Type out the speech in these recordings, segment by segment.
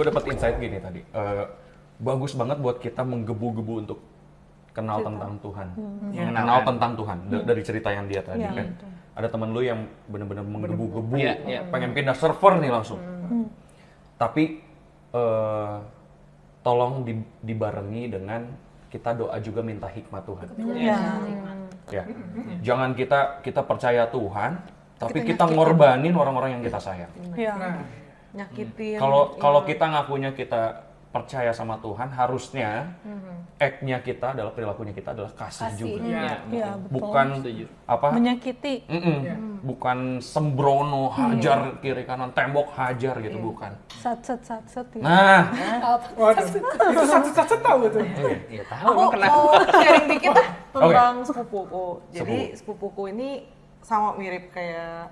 gue dapat insight gini tadi. Eh, bagus banget buat kita menggebu-gebu untuk kenal tentang Tuhan, Iya. kenal tentang Tuhan Da- dari cerita yang dia tadi Iya, kan. Ada teman lu yang bener-bener menggebu-gebu, Iya, iya. pengen pindah server nih langsung. Tapi eh, tolong di- dibarengi dengan kita doa juga minta hikmat Tuhan. Iya. Ya. Jangan kita kita percaya Tuhan, tapi kita ngorbanin orang-orang yang kita sayang. Iya. Nyakitin Kalau kalau kita ngakunya kita percaya sama Tuhan, harusnya act-nya kita adalah perilakunya kita adalah kasih, juga. Iya, iya, betul. Bukan Setuju. apa? menyakiti. Mm-mm. Bukan sembrono hajar kiri kanan tembok hajar gitu bukan. Sat set sat set. ya. Nah, Waduh, itu satu-satu tahu tuh. Iya tahu aku kenapa. mau sharing dikit ah tentang sepupuku jadi Sepupu. sepupuku ini sama mirip kayak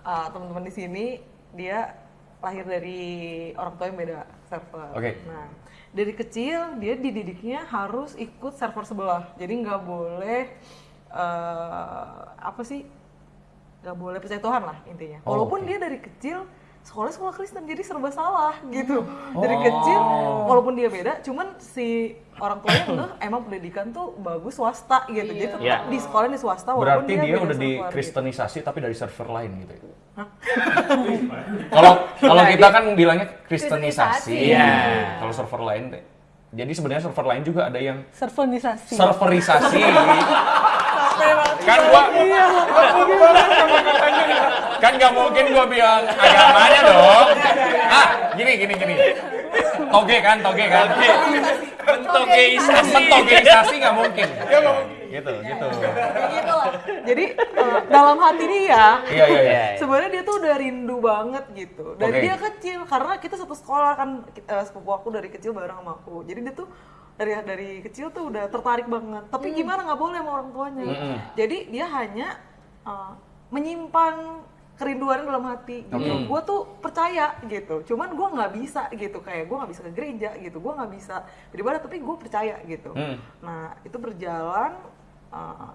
uh, teman-teman di sini dia lahir dari orang tua yang beda server Oke. nah dari kecil dia dididiknya harus ikut server sebelah jadi nggak boleh eh, apa sih nggak boleh percaya Tuhan lah intinya Oh, walaupun oke. dia dari kecil sekolah sekolah Kristen jadi serba salah gitu dari Oh. kecil walaupun dia beda cuman si orang tuanya udah emang pendidikan tuh bagus swasta gitu jadi tetap Iya. di sekolah di swasta walaupun berarti dia beda udah server, gitu. dikristenisasi tapi dari server lain gitu ya. Kalau kalau kita kan bilangnya kristenisasi. Iya. Kalau server lain deh. Jadi sebenarnya server lain juga ada yang Servenisasi. serverisasi. kan gua kan nggak mungkin gua bilang agamanya dong. Ah, gini gini gini. Toge kan, toge kan. Mentogeisasi. Mentogeisasi nggak mungkin. Gitu, gitu. Gitu lah. jadi eh, dalam hati dia Iya, iya, iya. sebenarnya dia tuh udah rindu banget gitu dari Oke. dia kecil karena kita satu sekolah kan eh, sepupu aku dari kecil bareng sama aku jadi dia tuh dari dari kecil tuh udah tertarik banget. Tapi gimana nggak boleh sama orang tuanya? Jadi dia hanya eh, menyimpan kerinduan dalam hati gitu. Gue tuh percaya gitu. Cuman gue nggak bisa gitu. Kayak gue nggak bisa ke gereja gitu. Gue nggak bisa beribadah tapi gue percaya gitu. Hmm. nah itu berjalan eh,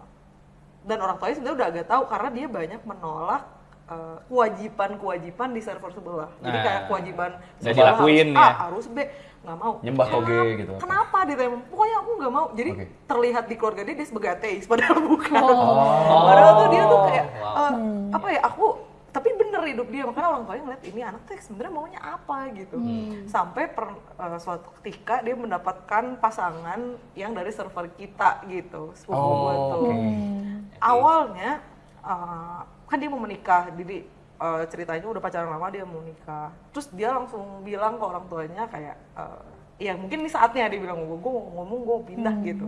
dan orang tuanya sebenarnya udah agak tahu karena dia banyak menolak eh, kewajiban-kewajiban di server sebelah. Jadi Nah, kayak kewajiban sekolah dilakuin harus A, ya. harus B, nggak mau. Nyembah toge Kenapa- gitu. Kenapa dia tanya, pokoknya aku nggak mau. Jadi Oke. terlihat di keluarga dia dia sebagai ateis, padahal bukan. Oh. Padahal tuh dia tuh kayak eh, apa ya? Aku tapi bener hidup dia makanya orang tuanya ngeliat ini anak tuh sebenarnya maunya apa gitu sampai per, eh, suatu ketika dia mendapatkan pasangan yang dari server kita gitu sepupu Oh, tuh oke. awalnya uh, kan dia mau menikah jadi uh, ceritanya udah pacaran lama dia mau nikah. Terus dia langsung bilang ke orang tuanya kayak uh, ya mungkin ini saatnya dia bilang gue mau ngomong gue pindah gitu.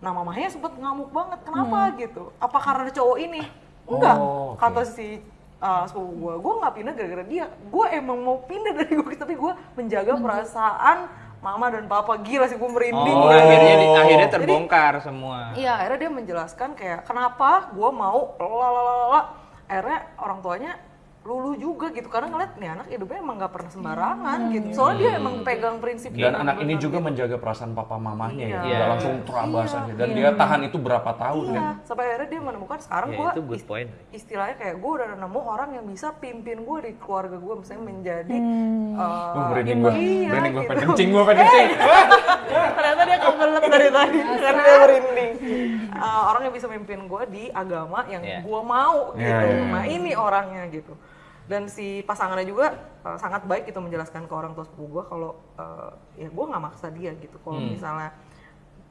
Nah mamanya sempet ngamuk banget kenapa? Gitu. Apa karena cowok ini? Enggak Oh, oke. kata si uh, sepupu gue gue nggak pindah gara-gara dia. Gue emang mau pindah dari gue tapi gue menjaga perasaan mama dan papa gila sih gue merinding Oh, akhirnya di- akhirnya Jadi, terbongkar semua. Iya, akhirnya dia menjelaskan kayak kenapa gue mau lalalala. Akhirnya orang tuanya luluh juga gitu karena ngeliat nih anak hidupnya emang nggak pernah sembarangan gitu. Soalnya dia emang pegang prinsip Dan anak ini juga gitu. menjaga perasaan papa mamahnya ya, Iya. nggak langsung terabas Iya, aja. Dan iya. dia tahan itu berapa tahun Iya, kan? sampai akhirnya dia menemukan sekarang Ya, gue point. istilahnya kayak gue udah nemu orang yang bisa pimpin gue di keluarga gue misalnya menjadi uh, merinding gua. iya, Merinding gua, gitu. pengen kencing gua, pengen kencing. ternyata dia kebelet dari tadi karena dia merinding Uh, orang yang bisa memimpin gue di agama yang Iya. gue mau gitu iya, iya. nah ini orangnya gitu dan si pasangannya juga uh, sangat baik gitu menjelaskan ke orang tua sepupu gue kalau uh, ya gue nggak maksa dia gitu. Kalau misalnya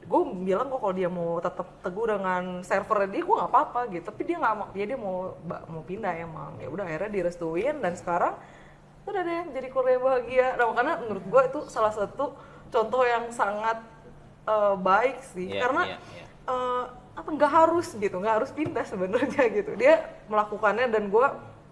gue bilang kok kalau dia mau tetap teguh dengan server dia gue nggak apa-apa gitu. Tapi dia nggak mau dia dia mau mau pindah emang. Ya udah akhirnya direstuin dan sekarang udah deh jadi keluarga yang bahagia. Nah makanya menurut gue itu salah satu contoh yang sangat eh, baik sih. Iya, karena iya, iya. eh, apa nggak harus gitu nggak harus pindah sebenarnya gitu. Dia melakukannya dan gue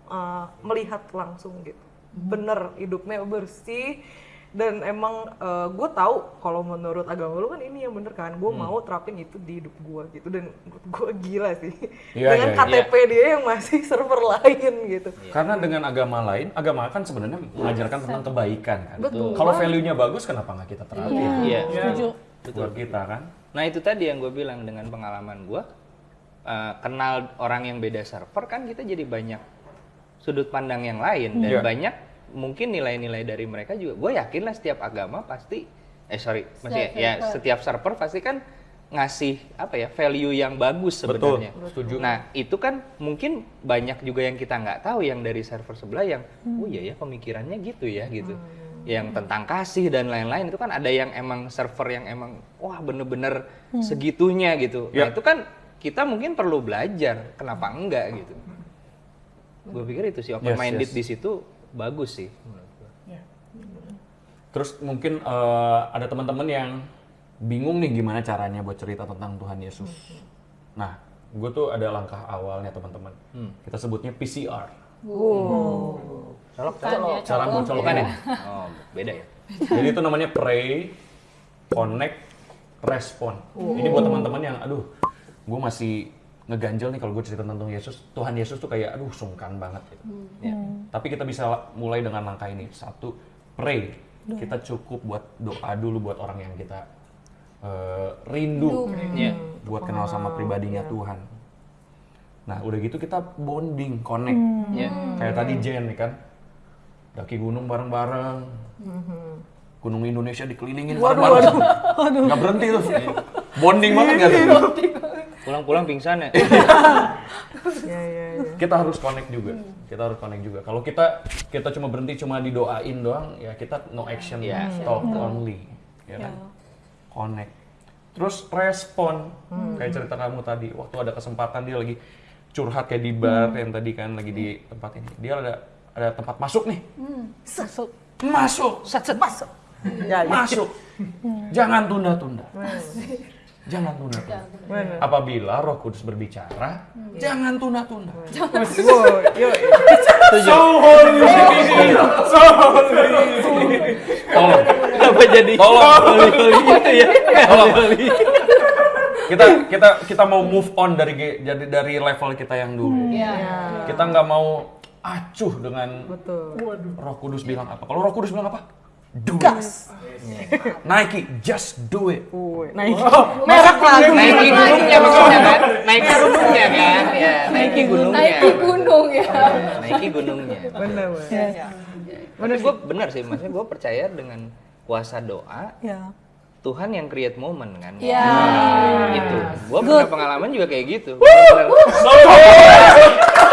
eh, melihat langsung gitu bener hidupnya bersih dan emang gue tahu kalau menurut agama lu kan ini yang bener kan gue Hmm. mau terapin itu di hidup gue gitu dan gue gila sih Iya, dengan iya, iya. KTP dia yang masih server lain gitu Karena dengan agama lain, agama kan sebenarnya mengajarkan tentang kebaikan kan. Betul. Kalau value-nya bagus, kenapa nggak kita terapin? Iya. Setuju. Buat kita kan. Nah itu tadi yang gue bilang dengan pengalaman gue eh, kenal orang yang beda server kan kita jadi banyak sudut pandang yang lain dan Iya. banyak mungkin nilai-nilai dari mereka juga gue yakin lah setiap agama pasti eh sorry masih Setiap ya server. setiap server pasti kan ngasih apa ya value yang bagus sebenarnya. Betul, setuju. Nah itu kan mungkin banyak juga yang kita nggak tahu yang dari server sebelah yang oh iya ya pemikirannya gitu ya gitu. Yang tentang kasih dan lain-lain itu kan ada yang emang server yang emang wah bener-bener segitunya gitu. Nah Ya. itu kan kita mungkin perlu belajar kenapa enggak gitu. Gue pikir itu sih open minded yes. di situ bagus sih. Terus mungkin eh, ada teman-teman yang bingung nih gimana caranya buat cerita tentang Tuhan Yesus. Nah, gue tuh ada langkah awalnya teman-teman. Kita sebutnya PCR. Colok, Kan ya, Cara buat colokan ya. Oh beda ya. Jadi itu namanya pray, connect, respon. Ini buat teman-teman yang, aduh, gue masih ngeganjel nih kalau gue cerita tentang Yesus. Tuhan Yesus tuh kayak, aduh, sungkan banget gitu. Ya. Tapi kita bisa mulai dengan langkah ini. Satu, pray. Kita cukup buat doa dulu buat orang yang kita eh, rindu Iya. buat kenal sama pribadinya Tuhan. Nah, udah gitu kita bonding, connect. Iya. Kayak tadi Jen nih kan, daki gunung bareng-bareng. Gunung Indonesia dikelilingin bareng-bareng. Nggak berhenti tuh. Bonding banget nggak tuh? Pulang-pulang pingsan ya. Iya, iya, iya. Kita harus connect juga. Kita harus connect juga. Kalau kita kita cuma berhenti cuma didoain doang, ya kita no action, Iya. talk only, ya kan? Connect. Terus respon, kayak cerita kamu tadi, waktu ada kesempatan dia lagi curhat kayak di bar yang tadi kan lagi di tempat ini. Dia ada ada tempat masuk nih. Masuk. Masuk, Set, set, masuk. Ya, ya. masuk. Jangan tunda-tunda. Jangan tunda-tunda. Apabila Roh Kudus berbicara, jangan tunda-tunda. Wow, yo, Tolong, Kenapa jadi tolong, gitu ya? tolong. Kita kita kita mau move on dari jadi dari level kita yang dulu. Iya. Kita nggak mau acuh dengan betul. Roh Kudus bilang apa. Kalau Roh Kudus bilang apa? Do it. Nike, just do it. Woi, naik. Merek lagu. Naiki gunungnya maksudnya kan? Naiki gunungnya kan? Ya, naiki gunungnya. Naik gunung ya. Naiki gunungnya. Bener, bener. Iya. Tapi gue benar sih, maksudnya gue percaya dengan kuasa doa, Ya. Tuhan yang create moment kan. Iya. Nah, itu. Gue pernah pengalaman juga kayak gitu. Bener. Yes,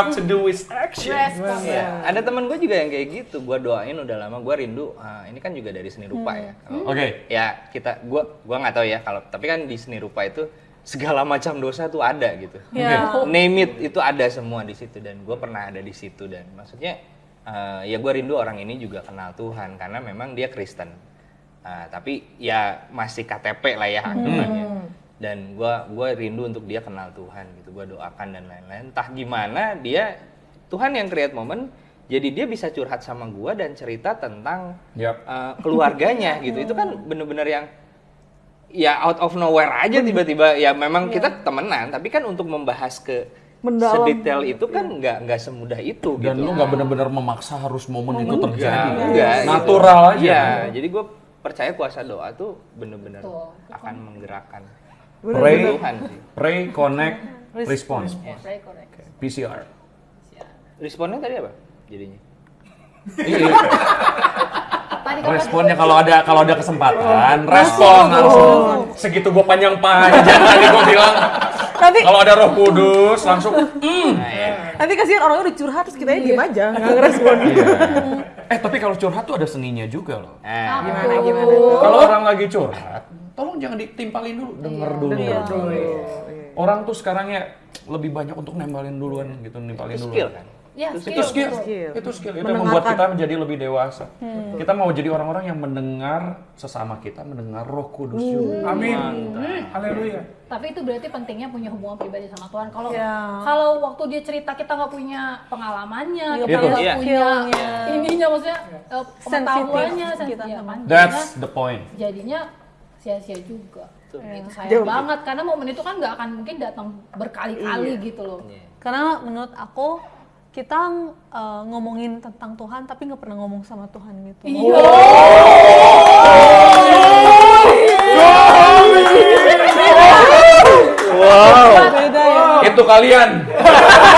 have to do is action. Respon. Iya. Ada teman gue juga yang kayak gitu. Gue doain udah lama. Gue rindu. ah, ini kan juga dari seni rupa ya. Kalau- Oke. Ya kita, gue gua nggak tahu ya kalau. Tapi kan di seni rupa itu segala macam dosa tuh ada gitu. Ya. Name it itu ada semua di situ dan gue pernah ada di situ dan maksudnya eh, ya gue rindu orang ini juga kenal Tuhan karena memang dia Kristen. Ah, tapi ya masih KTP lah ya anggapannya. Dan gue gua rindu untuk dia kenal Tuhan gitu. Gue doakan dan lain-lain. Entah gimana dia Tuhan yang create moment. Jadi dia bisa curhat sama gue dan cerita tentang Yap. uh, keluarganya gitu itu kan bener-bener yang ya out of nowhere aja tiba-tiba ya memang kita temenan tapi kan untuk membahas ke Mendalam. sedetail itu kan nggak nggak semudah itu Dan gitu lu nggak benar-benar memaksa harus momen itu terjadi. enggak gitu. Natural aja. Iya, kan? jadi gue percaya kuasa doa tuh bener-bener akan menggerakkan Pray, pray, connect, correct. PCR. responnya tadi apa jadinya Iya. Tadi Responnya kalau ada kalau ada kesempatan, respon langsung. Segitu gua panjang panjang tadi gua bilang. Nanti Kalau ada Roh Kudus langsung. "Mm." nah ya nanti kasihan orangnya udah curhat terus kita diem aja nggak ngerespon. Iya. Eh tapi kalau curhat tuh ada seninya juga loh. nah Gimana gimana? Kalau orang lagi curhat, tolong jangan ditimpalin dulu, denger dulu. Orang tuh sekarang ya lebih banyak untuk nembalin duluan gitu, nimpalin duluan. skill kan Ya, itu skill, Skill. itu skill itu yang membuat kita menjadi lebih dewasa. Hmm. Kita mau jadi orang-orang yang mendengar sesama kita, mendengar Roh Kudus Hmm. juga. Amin. Haleluya. Tapi itu berarti pentingnya punya hubungan pribadi sama Tuhan. Kalau Ya. kalau waktu dia cerita kita nggak punya pengalamannya, Iya, kita nggak Iya. punya Skillnya. ininya maksudnya eh, pengetahuannya, kan. That's Jadinya- the point. jadinya sia-sia juga. Itu sayang Jauh. banget karena momen itu kan nggak akan mungkin datang berkali-kali Iya. gitu loh. Karena menurut aku kita uh, ngomongin tentang Tuhan tapi nggak pernah ngomong sama Tuhan gitu. Iya. iya. Ya. Wow. Itu kalian.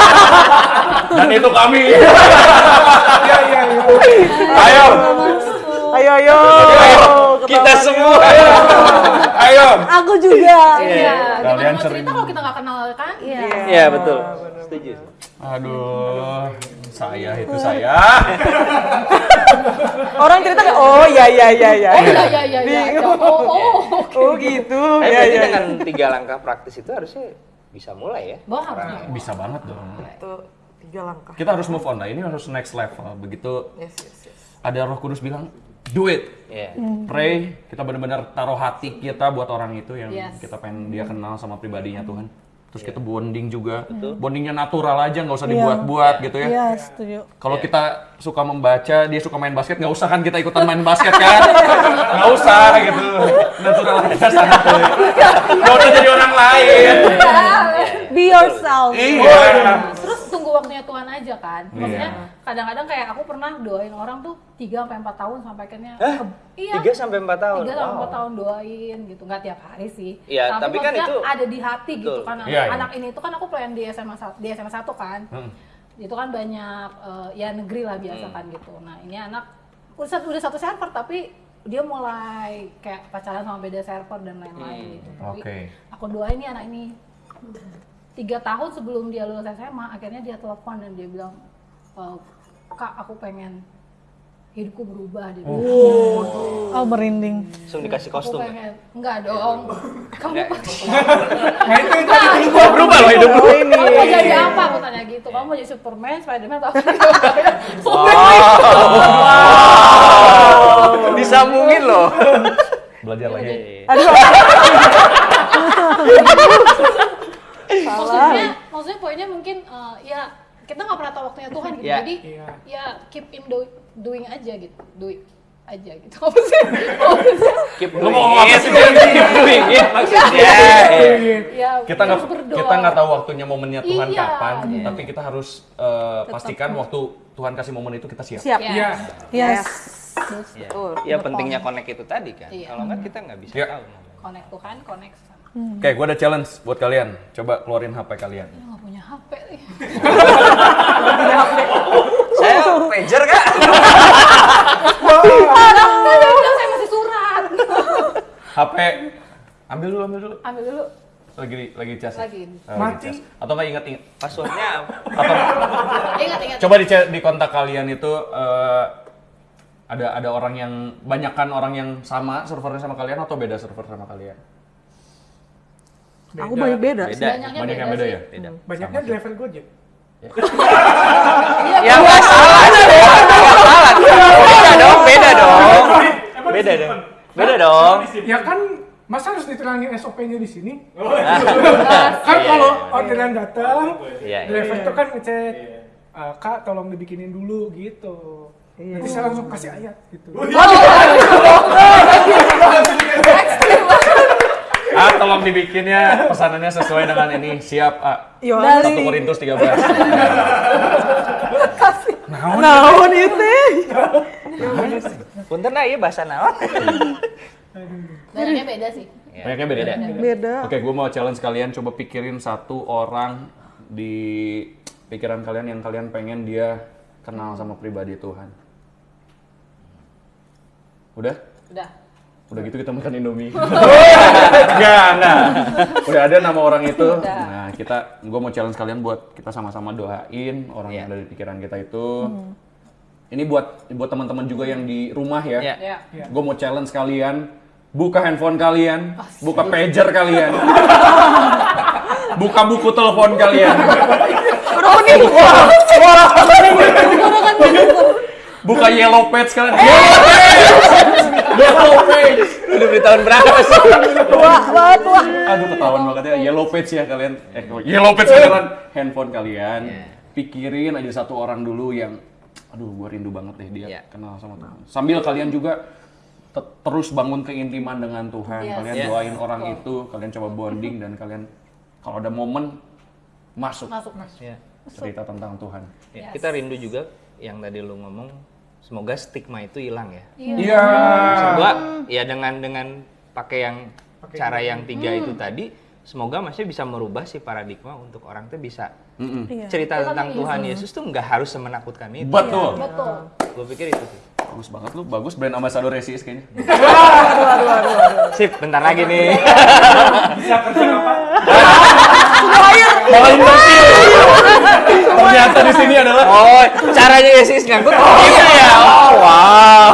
Dan itu kami. Iya, iya, ayo. Ayo, ayo. ayo. ayo. Kita semua. Ayo. Aku juga. Iya, Kalian gimana mau sering- cerita kalau kita nggak kenal kan? Iya. Iya betul. Setuju. Aduh, saya itu saya. Orang cerita kayak oh iya iya iya iya. Oh iya iya iya. iya. Oh, oh, oh. Oh gitu. Tapi Iya berarti iya. dengan tiga langkah praktis itu harusnya bisa mulai ya. Bahwa harus Bisa banget dong. Itu tiga langkah. Kita harus move on lah. Ini harus next level. Begitu Yes yes yes. ada Roh Kudus bilang, do it. Iya. Pray, kita benar-benar taruh hati kita buat orang itu yang Yes. kita pengen dia kenal sama pribadinya Tuhan. Terus kita bonding juga. Bondingnya natural aja, nggak usah dibuat-buat gitu ya. Iya, setuju. Kalau kita suka membaca, dia suka main basket, nggak usah kan kita ikutan main basket kan? Nggak usah gitu. Natural aja sana tuh. Nggak usah jadi orang lain. Be yourself. Iya. Tuhan aja kan. Maksudnya Iya. kadang-kadang kayak aku pernah doain orang tuh 3 sampai 4 tahun sampai akhirnya Hah? ke- iya. Tiga sampai empat tahun. 3 sampai Wow. 4 tahun doain gitu. Nggak tiap hari sih. Iya, tapi kan maksudnya itu- ada di hati gitu Betul. kan. Iya, iya. Anak ini tuh kan aku pelayan di SMA di SMA 1 kan. Hmm. Itu kan banyak eh, ya negeri lah biasa Hmm. kan gitu. Nah, ini anak udah satu, udah satu server tapi dia mulai kayak pacaran sama beda server dan lain-lain gitu. Tapi Oke. aku doain nih anak ini tiga tahun sebelum dia lulus SMA akhirnya dia telepon dan dia bilang "E, kak aku pengen hidupku berubah dia bilang. Oh, merinding. Langsung dikasih aku kostum. ya? pengen enggak dong kamu Enggak. Nah itu itu Enggak. Berubah loh hidup lu. Oh ini. kamu mau jadi apa aku tanya gitu kamu mau jadi Superman Spiderman atau apa Disambungin loh. Belajar lagi. maksudnya maksudnya poinnya mungkin eh, ya kita nggak pernah tahu waktunya Tuhan gitu Iya. jadi Iya. ya keep in do- doing aja gitu doing aja gitu apa sih Keep Lu doing mau ngomong apa it. sih? Keep doing it maksudnya. ya Kita nggak kita nggak tahu waktunya momennya Tuhan Iya. kapan, Iya. tapi kita harus eh, pastikan waktu Tuhan kasih momen itu kita siap. Siap. Ya. Iya. Yes. Iya. Betul. Ya pentingnya connect itu tadi kan. Iya. Kalau nggak kita nggak bisa Iya. tahu. connect Tuhan connect sama Oke, gue ada challenge buat kalian. Coba keluarin HP kalian. Nggak punya HP nih Saya pager kak. saya bilang saya masih surat HP ambil dulu, ambil dulu. ambil dulu Lagi di- lagi cas. ya? Lagi. Oh, lagi Mati. cas. Atau nggak ingat ingat? Passwordnya Atau ingat ingat coba di di kontak kalian itu eh, ada ada orang yang banyakkan orang yang sama servernya sama kalian atau beda server sama kalian? Aku banyak beda. beda. banyaknya Banyak yang beda beda sih. ya? Beda. Banyaknya driver Gojek. Ya nggak salah sih. Nggak salah. Beda dong. Beda dong. Beda dong. Beda dong. Ya kan masa harus diterangin SOP-nya di sini? Kan Iya, kalau iya. orderan datang, Iya, iya. driver itu kan ngecek "Eh, Kak tolong dibikinin dulu gitu. Nanti saya langsung kasih ayat gitu. Ah, tolong dibikinnya pesanannya sesuai dengan ini. Siap, A. Yo, Satu Korintus 13. naon itu? Punten nah iya bahasa naon. banyaknya beda sih Banyaknya beda. Beda. Oke, gue mau challenge kalian coba pikirin satu orang di pikiran kalian yang kalian pengen dia kenal sama pribadi Tuhan. Udah? udah Udah gitu kita makan Indomie. Enggak, enggak. Udah ada nama orang itu. Nah, kita gue mau challenge kalian buat kita sama-sama doain orang yang Iya. ada di pikiran kita itu. Ini buat buat teman-teman juga yang di rumah ya. Iya. ya Gue mau challenge kalian, buka handphone kalian, buka pager kalian, buka buku telepon kalian, buka yellow page kalian. Yellow page, yellow page. Udah di tahun berapa sih? Tua banget tua. Aduh ketahuan banget ya, yellow page ya kalian. Eh, yellow page kalian handphone kalian. Iya. Pikirin aja satu orang dulu yang, aduh gue rindu banget deh dia Iya. kenal sama Tuhan. Sambil kalian juga te- terus bangun keintiman dengan Tuhan. Yes. Kalian Iya. doain orang itu, kalian coba bonding dan kalian kalau ada momen masuk masuk Ya. cerita tentang Tuhan. Ya, Yes. Kita rindu juga yang tadi lu ngomong semoga stigma itu hilang ya. iya Iya. Gua ya dengan dengan pakai yang cara yang tiga itu tadi semoga maksudnya bisa merubah si paradigma untuk orang tuh bisa Mm-mm. Iya. cerita Tentang tentang Tuhan Yesus. Yesus tuh nggak harus semenakutkan itu. Betul. Betul. Gue pikir itu sih. Bagus banget lu, bagus brand ambassador Resis kayaknya. Sip, bentar lagi nih. Bisa kerja apa? Malah ngerti. Ternyata di sini adalah Oh, caranya Yesus ngangkut gitu ya. Oh, wow.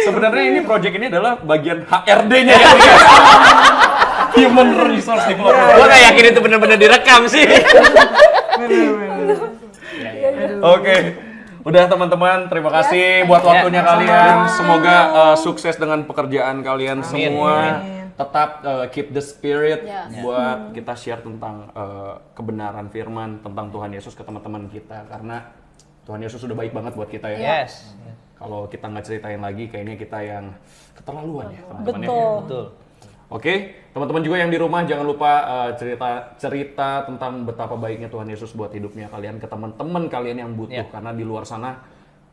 sebenarnya ini project ini adalah bagian HRD-nya ya. Human Resource Development. Gue gak yakin itu bener-bener direkam sih. Oke. Udah teman-teman, terima kasih buat waktunya kalian. Semoga uh, sukses dengan pekerjaan kalian semua. Tetap uh, keep the spirit Yes. buat kita share tentang uh, kebenaran firman tentang Tuhan Yesus ke teman-teman kita karena Tuhan Yesus sudah baik banget buat kita ya. Yes. Kalau kita nggak ceritain lagi, kayaknya kita yang keterlaluan ya teman-teman ya. Betul. Betul. Oke, teman-teman juga yang di rumah jangan lupa uh, cerita cerita tentang betapa baiknya Tuhan Yesus buat hidupnya kalian ke teman-teman kalian yang butuh Ya. karena di luar sana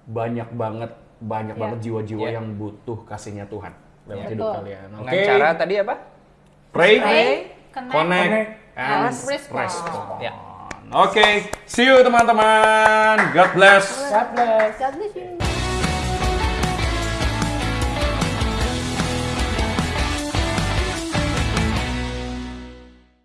banyak banget banyak Ya. banget jiwa-jiwa Ya. yang butuh kasihnya Tuhan lewat Ya. hidup Betul. kalian. Oke. Dengan cara tadi apa? pray, Pray, connect, connect, Connect, and respond. respond. Ya. Oke, see you teman-teman. God bless. God bless. God bless you.